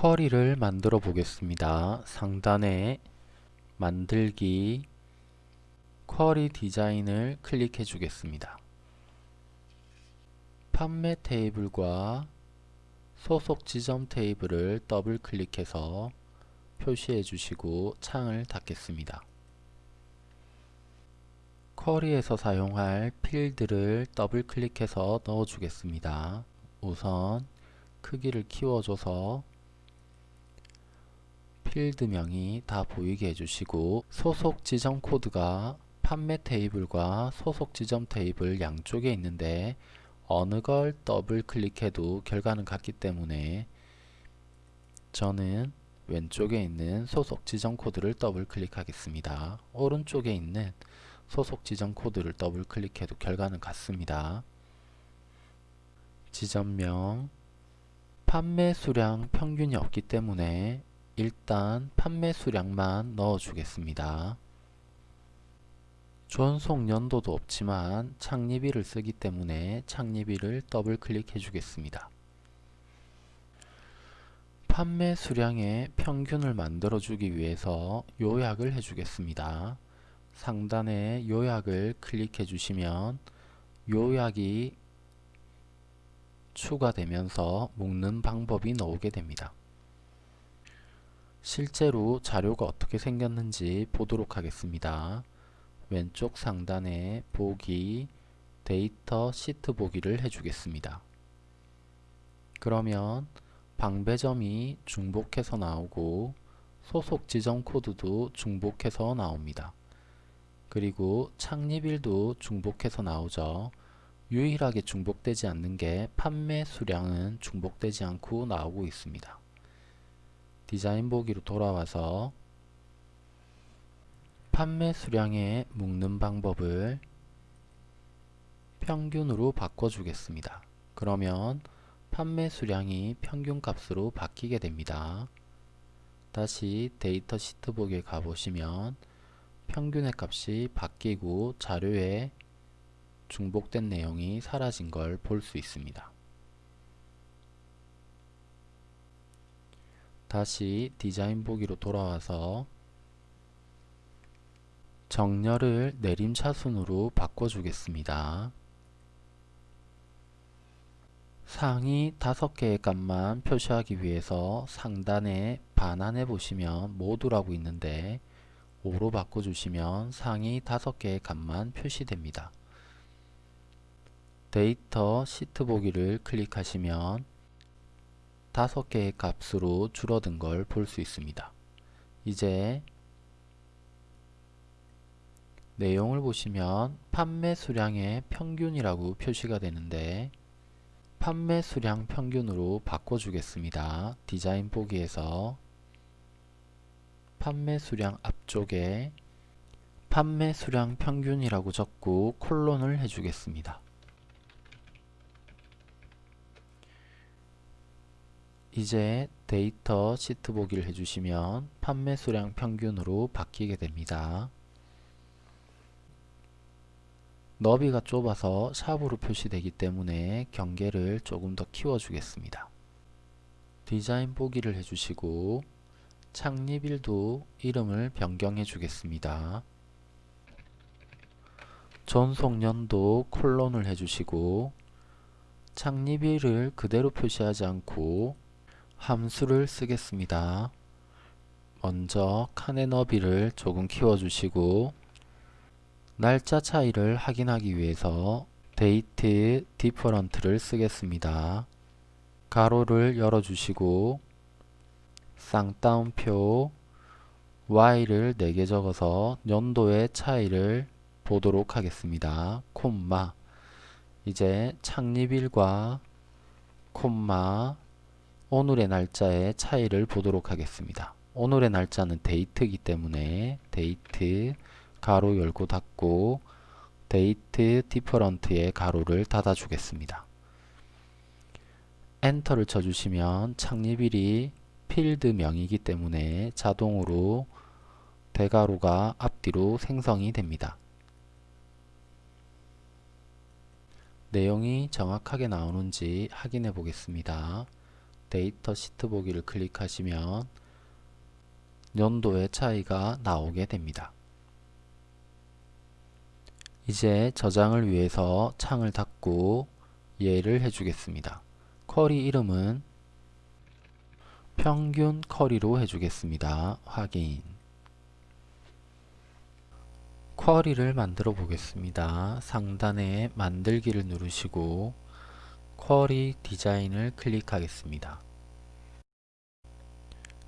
쿼리를 만들어 보겠습니다. 상단에 만들기 쿼리 디자인을 클릭해 주겠습니다. 판매 테이블과 소속 지점 테이블을 더블 클릭해서 표시해 주시고 창을 닫겠습니다. 쿼리에서 사용할 필드를 더블 클릭해서 넣어 주겠습니다. 우선 크기를 키워줘서 필드명이 다 보이게 해주시고 소속 지점 코드가 판매 테이블과 소속 지점 테이블 양쪽에 있는데 어느 걸 더블 클릭해도 결과는 같기 때문에 저는 왼쪽에 있는 소속 지점 코드를 더블 클릭하겠습니다. 오른쪽에 있는 소속 지점 코드를 더블 클릭해도 결과는 같습니다. 지점명 판매 수량 평균이 없기 때문에 일단 판매 수량만 넣어 주겠습니다. 존속 연도도 없지만 창립일을 쓰기 때문에 창립일을 더블 클릭해 주겠습니다. 판매 수량의 평균을 만들어 주기 위해서 요약을 해 주겠습니다. 상단에 요약을 클릭해 주시면 요약이 추가되면서 묶는 방법이 나오게 됩니다. 실제로 자료가 어떻게 생겼는지 보도록 하겠습니다. 왼쪽 상단에 보기, 데이터 시트 보기를 해주겠습니다. 그러면 방배점이 중복해서 나오고 소속 지점 코드도 중복해서 나옵니다. 그리고 창립일도 중복해서 나오죠. 유일하게 중복되지 않는 게 판매 수량은 중복되지 않고 나오고 있습니다. 디자인 보기로 돌아와서 판매 수량에 묶는 방법을 평균으로 바꿔주겠습니다. 그러면 판매 수량이 평균 값으로 바뀌게 됩니다. 다시 데이터 시트 보기에 가보시면 평균의 값이 바뀌고 자료에 중복된 내용이 사라진 걸 볼 수 있습니다. 다시 디자인 보기로 돌아와서 정렬을 내림차순으로 바꿔주겠습니다. 상위 5개의 값만 표시하기 위해서 상단에 반환해 보시면 모두라고 있는데 5로 바꿔주시면 상위 5개의 값만 표시됩니다. 데이터 시트 보기를 클릭하시면 다섯 개의 값으로 줄어든 걸 볼 수 있습니다. 이제 내용을 보시면 판매 수량의 평균이라고 표시가 되는데 판매 수량 평균으로 바꿔주겠습니다. 디자인 보기에서 판매 수량 앞쪽에 판매 수량 평균이라고 적고 콜론을 해주겠습니다. 이제 데이터 시트 보기를 해주시면 판매 수량 평균으로 바뀌게 됩니다. 너비가 좁아서 샵으로 표시되기 때문에 경계를 조금 더 키워주겠습니다. 디자인 보기를 해주시고 창립일도 이름을 변경해 주겠습니다. 전속년도 콜론을 해주시고 창립일을 그대로 표시하지 않고 함수를 쓰겠습니다. 먼저 칸의 너비를 조금 키워주시고 날짜 차이를 확인하기 위해서 date different를 쓰겠습니다. 괄호를 열어주시고 쌍따옴표 y를 4개 적어서 연도의 차이를 보도록 하겠습니다. 콤마 이제 창립일과 콤마 오늘의 날짜의 차이를 보도록 하겠습니다. 오늘의 날짜는 date이기 때문에 데이트 괄호 열고 닫고 date different의 괄호를 닫아 주겠습니다. 엔터를 쳐주시면 창립일이 필드명이기 때문에 자동으로 대괄호가 앞뒤로 생성이 됩니다. 내용이 정확하게 나오는지 확인해 보겠습니다. 데이터 시트 보기를 클릭하시면 연도의 차이가 나오게 됩니다. 이제 저장을 위해서 창을 닫고 예를 해주겠습니다. 쿼리 이름은 평균 쿼리로 해주겠습니다. 확인 쿼리를 만들어 보겠습니다. 상단에 만들기를 누르시고 쿼리 디자인을 클릭하겠습니다.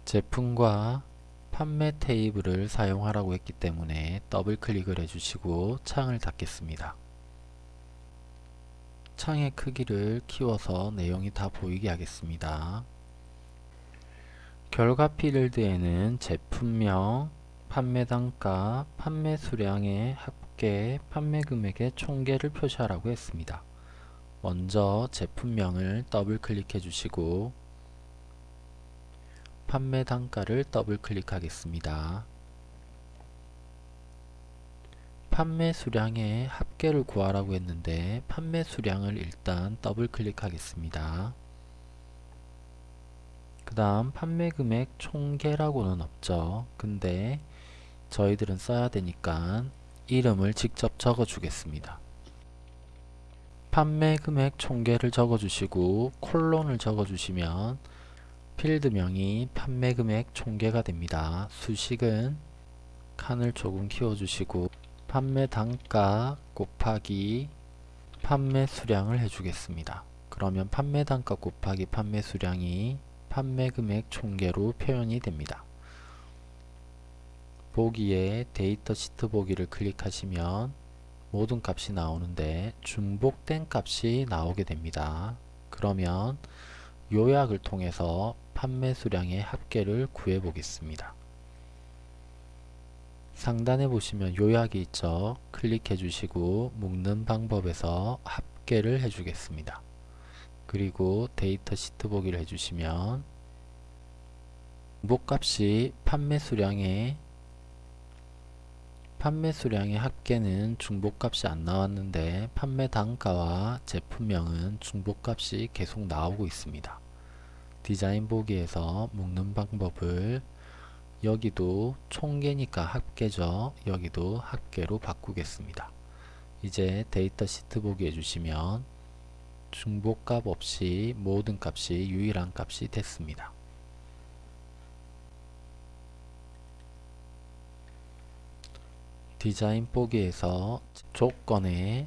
제품과 판매 테이블을 사용하라고 했기 때문에 더블 클릭을 해주시고 창을 닫겠습니다. 창의 크기를 키워서 내용이 다 보이게 하겠습니다. 결과 필드에는 제품명, 판매 단가, 판매 수량의 합계, 판매 금액의 총계를 표시하라고 했습니다. 먼저 제품명을 더블 클릭해 주시고 판매 단가를 더블 클릭하겠습니다. 판매 수량의 합계를 구하라고 했는데 판매 수량을 일단 더블 클릭하겠습니다. 그 다음 판매 금액 총계라고는 없죠. 근데 저희들은 써야 되니까 이름을 직접 적어 주겠습니다. 판매 금액 총계를 적어 주시고 콜론을 적어 주시면 필드명이 판매 금액 총계가 됩니다. 수식은 칸을 조금 키워 주시고 판매 단가 곱하기 판매 수량을 해주겠습니다. 그러면 판매 단가 곱하기 판매 수량이 판매 금액 총계로 표현이 됩니다. 보기에 데이터 시트 보기를 클릭하시면 모든 값이 나오는데 중복된 값이 나오게 됩니다. 그러면 요약을 통해서 판매 수량의 합계를 구해 보겠습니다. 상단에 보시면 요약이 있죠. 클릭해 주시고 묶는 방법에서 합계를 해 주겠습니다. 그리고 데이터 시트 보기를 해주시면 중복값이 판매 수량의 판매 수량의 합계는 중복값이 안 나왔는데 판매 단가와 제품명은 중복값이 계속 나오고 있습니다. 디자인 보기에서 묶는 방법을 여기도 총계니까 합계죠. 여기도 합계로 바꾸겠습니다. 이제 데이터 시트 보기 해주시면 중복값 없이 모든 값이 유일한 값이 됐습니다. 디자인 보기에서 조건에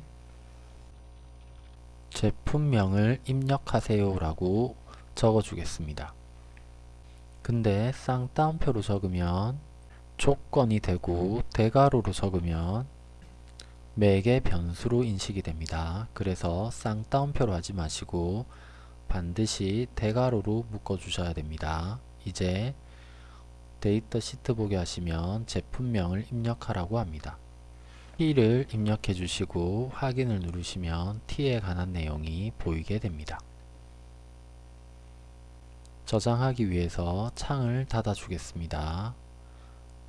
제품명을 입력하세요 라고 적어 주겠습니다. 근데 쌍따옴표로 적으면 조건이 되고 대괄호로 적으면 매개 변수로 인식이 됩니다. 그래서 쌍따옴표로 하지 마시고 반드시 대괄호로 묶어 주셔야 됩니다. 이제 데이터 시트 보게 하시면 제품명을 입력하라고 합니다. T를 입력해 주시고 확인을 누르시면 T에 관한 내용이 보이게 됩니다. 저장하기 위해서 창을 닫아 주겠습니다.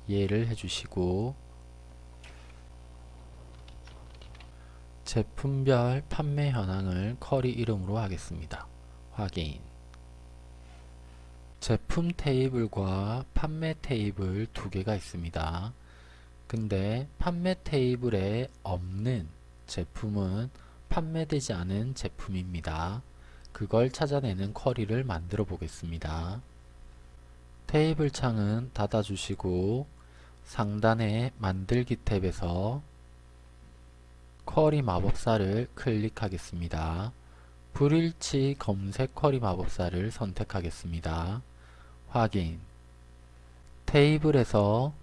예를 해주시고 제품별 판매 현황을 쿼리 이름으로 하겠습니다. 확인 제품 테이블과 판매 테이블 두 개가 있습니다. 근데 판매 테이블에 없는 제품은 판매되지 않은 제품입니다. 그걸 찾아내는 쿼리를 만들어 보겠습니다. 테이블 창은 닫아주시고 상단의 만들기 탭에서 쿼리 마법사를 클릭하겠습니다. 불일치 검색 쿼리 마법사를 선택하겠습니다. 확인 테이블에서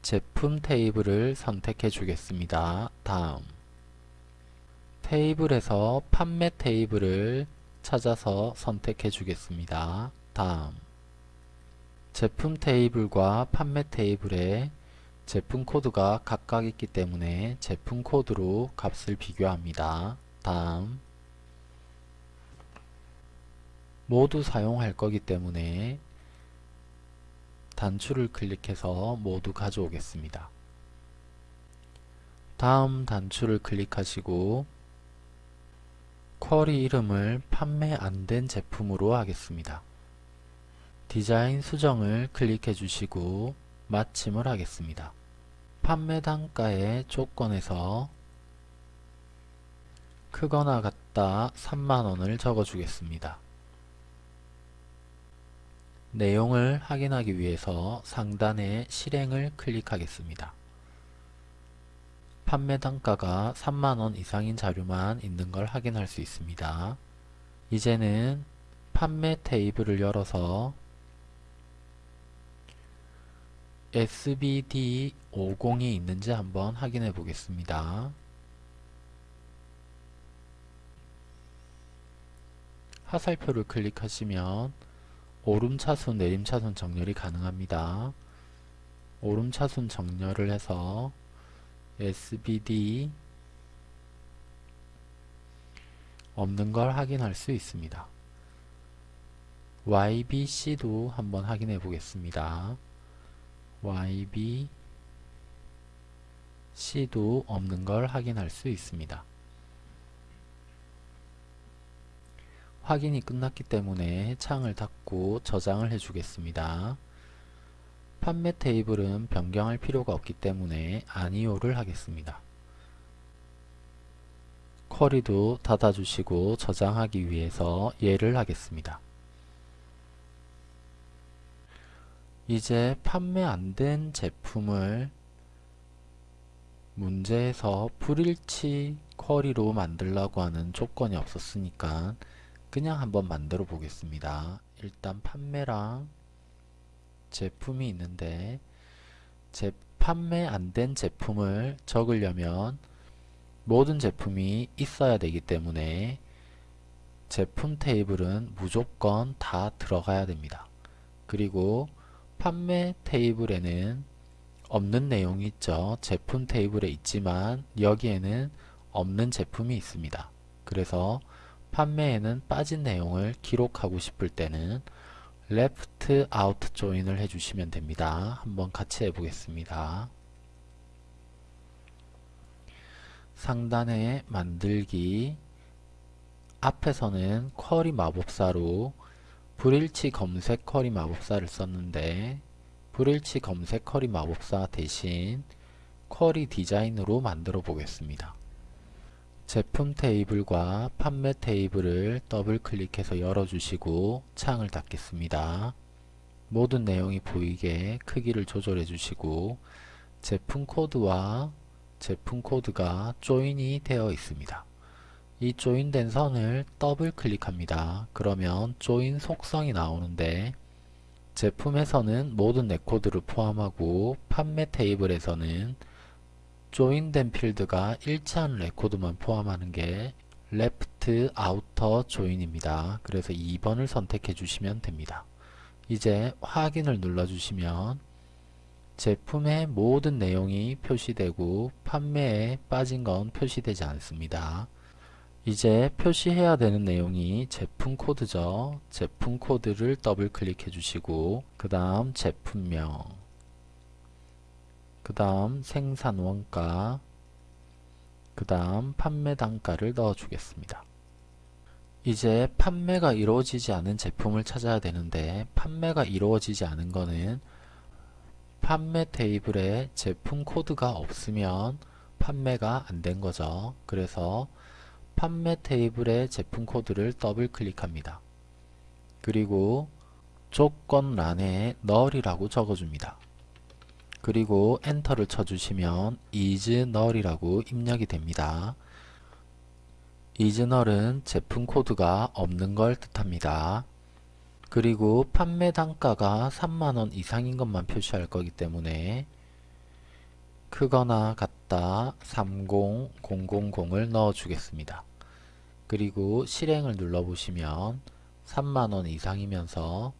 제품 테이블을 선택해 주겠습니다. 다음 테이블에서 판매 테이블을 찾아서 선택해 주겠습니다. 다음 제품 테이블과 판매 테이블에 제품 코드가 각각 있기 때문에 제품 코드로 값을 비교합니다. 다음 모두 사용할 거기 때문에 단추를 클릭해서 모두 가져오겠습니다. 다음 단추를 클릭하시고 쿼리 이름을 판매 안 된 제품으로 하겠습니다. 디자인 수정을 클릭해 주시고 마침을 하겠습니다. 판매 단가의 조건에서 크거나 같다 3만원을 적어주겠습니다. 내용을 확인하기 위해서 상단의 실행을 클릭하겠습니다. 판매 단가가 3만원 이상인 자료만 있는 걸 확인할 수 있습니다. 이제는 판매 테이블을 열어서 SBD50이 있는지 한번 확인해 보겠습니다. 화살표를 클릭하시면 오름차순 내림차순 정렬이 가능합니다. 오름차순 정렬을 해서 SBD 없는 걸 확인할 수 있습니다. YBC도 한번 확인해 보겠습니다. YBC도 없는 걸 확인할 수 있습니다. 확인이 끝났기 때문에 창을 닫고 저장을 해주겠습니다. 판매 테이블은 변경할 필요가 없기 때문에 아니오를 하겠습니다. 쿼리도 닫아주시고 저장하기 위해서 예를 하겠습니다. 이제 판매 안 된 제품을 문제에서 불일치 쿼리로 만들라고 하는 조건이 없었으니까 그냥 한번 만들어 보겠습니다. 일단 판매랑 제품이 있는데 제 판매 안 된 제품을 적으려면 모든 제품이 있어야 되기 때문에 제품 테이블은 무조건 다 들어가야 됩니다. 그리고 판매 테이블에는 없는 내용이 있죠. 제품 테이블에 있지만 여기에는 없는 제품이 있습니다. 그래서 판매에는 빠진 내용을 기록하고 싶을 때는 left out join을 해주시면 됩니다. 한번 같이 해보겠습니다. 상단에 만들기 앞에서는 쿼리 마법사로 불일치 검색 쿼리 마법사를 썼는데 불일치 검색 쿼리 마법사 대신 query design으로 만들어 보겠습니다. 제품 테이블과 판매 테이블을 더블 클릭해서 열어주시고 창을 닫겠습니다. 모든 내용이 보이게 크기를 조절해 주시고 제품 코드와 제품 코드가 join이 되어 있습니다. 이 join된 선을 더블 클릭합니다. 그러면 join 속성이 나오는데 제품에서는 모든 레코드를 포함하고 판매 테이블에서는 join된 필드가 일치하는 레코드만 포함하는 게 left outer join입니다. 그래서 2번을 선택해 주시면 됩니다. 이제 확인을 눌러 주시면 제품의 모든 내용이 표시되고 판매에 빠진 건 표시되지 않습니다. 이제 표시해야 되는 내용이 제품 코드죠. 제품 코드를 더블 클릭해 주시고 그 다음 제품명 그 다음 생산 원가 그 다음 판매 단가를 넣어 주겠습니다. 이제 판매가 이루어지지 않은 제품을 찾아야 되는데 판매가 이루어지지 않은 거는 판매 테이블에 제품 코드가 없으면 판매가 안 된 거죠. 그래서 판매 테이블의 제품 코드를 더블 클릭합니다. 그리고 조건란에 null이라고 적어줍니다. 그리고 엔터를 쳐주시면 null이라고 입력이 됩니다. null은 제품 코드가 없는 걸 뜻합니다. 그리고 판매 단가가 3만원 이상인 것만 표시할 거기 때문에 크거나 같다 30000을 넣어 주겠습니다. 그리고 실행을 눌러 보시면 3만원 이상이면서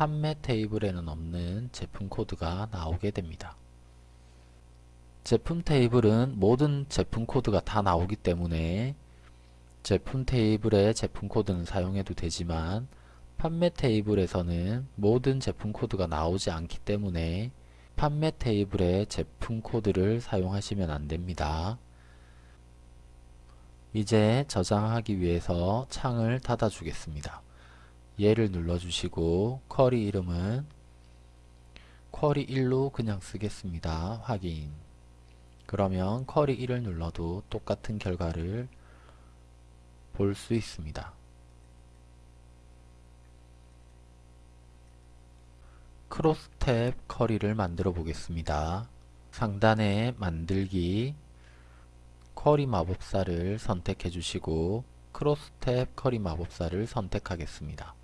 판매 테이블에는 없는 제품 코드가 나오게 됩니다. 제품 테이블은 모든 제품 코드가 다 나오기 때문에 제품 테이블의 제품 코드는 사용해도 되지만 판매 테이블에서는 모든 제품 코드가 나오지 않기 때문에 판매 테이블의 제품 코드를 사용하시면 안됩니다. 이제 저장하기 위해서 창을 닫아 주겠습니다. 얘를 눌러주시고 쿼리 이름은 쿼리 1로 그냥 쓰겠습니다. 확인 그러면 쿼리 1을 눌러도 똑같은 결과를 볼 수 있습니다. 크로스탭 쿼리를 만들어 보겠습니다. 상단에 만들기 쿼리 마법사를 선택해 주시고 크로스탭 쿼리 마법사를 선택하겠습니다.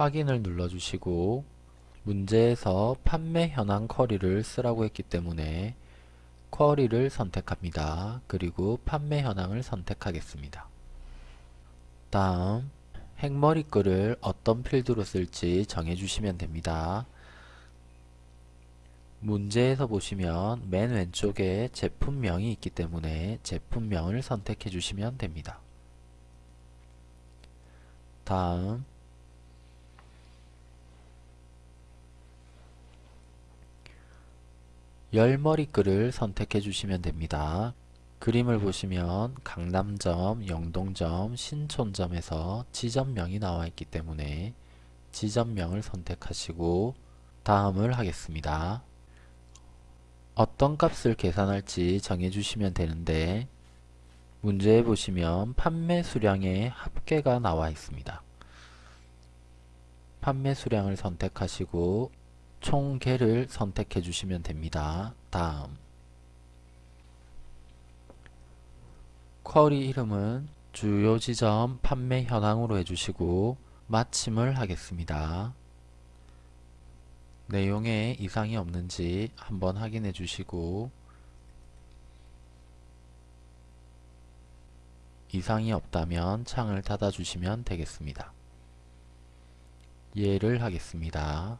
확인을 눌러주시고 문제에서 판매 현황 쿼리를 쓰라고 했기 때문에 쿼리를 선택합니다. 그리고 판매 현황을 선택하겠습니다. 다음 핵머리 글을 어떤 필드로 쓸지 정해주시면 됩니다. 문제에서 보시면 맨 왼쪽에 제품명이 있기 때문에 제품명을 선택해 주시면 됩니다. 다음 열머리글을 선택해 주시면 됩니다. 그림을 보시면 강남점, 영동점, 신촌점에서 지점명이 나와 있기 때문에 지점명을 선택하시고 다음을 하겠습니다. 어떤 값을 계산할지 정해주시면 되는데 문제에 보시면 판매 수량의 합계가 나와 있습니다. 판매 수량을 선택하시고 총계를 선택해 주시면 됩니다. 다음 쿼리 이름은 주요 지점 판매 현황으로 해주시고 마침을 하겠습니다. 내용에 이상이 없는지 한번 확인해 주시고 이상이 없다면 창을 닫아 주시면 되겠습니다. 이해를 하겠습니다.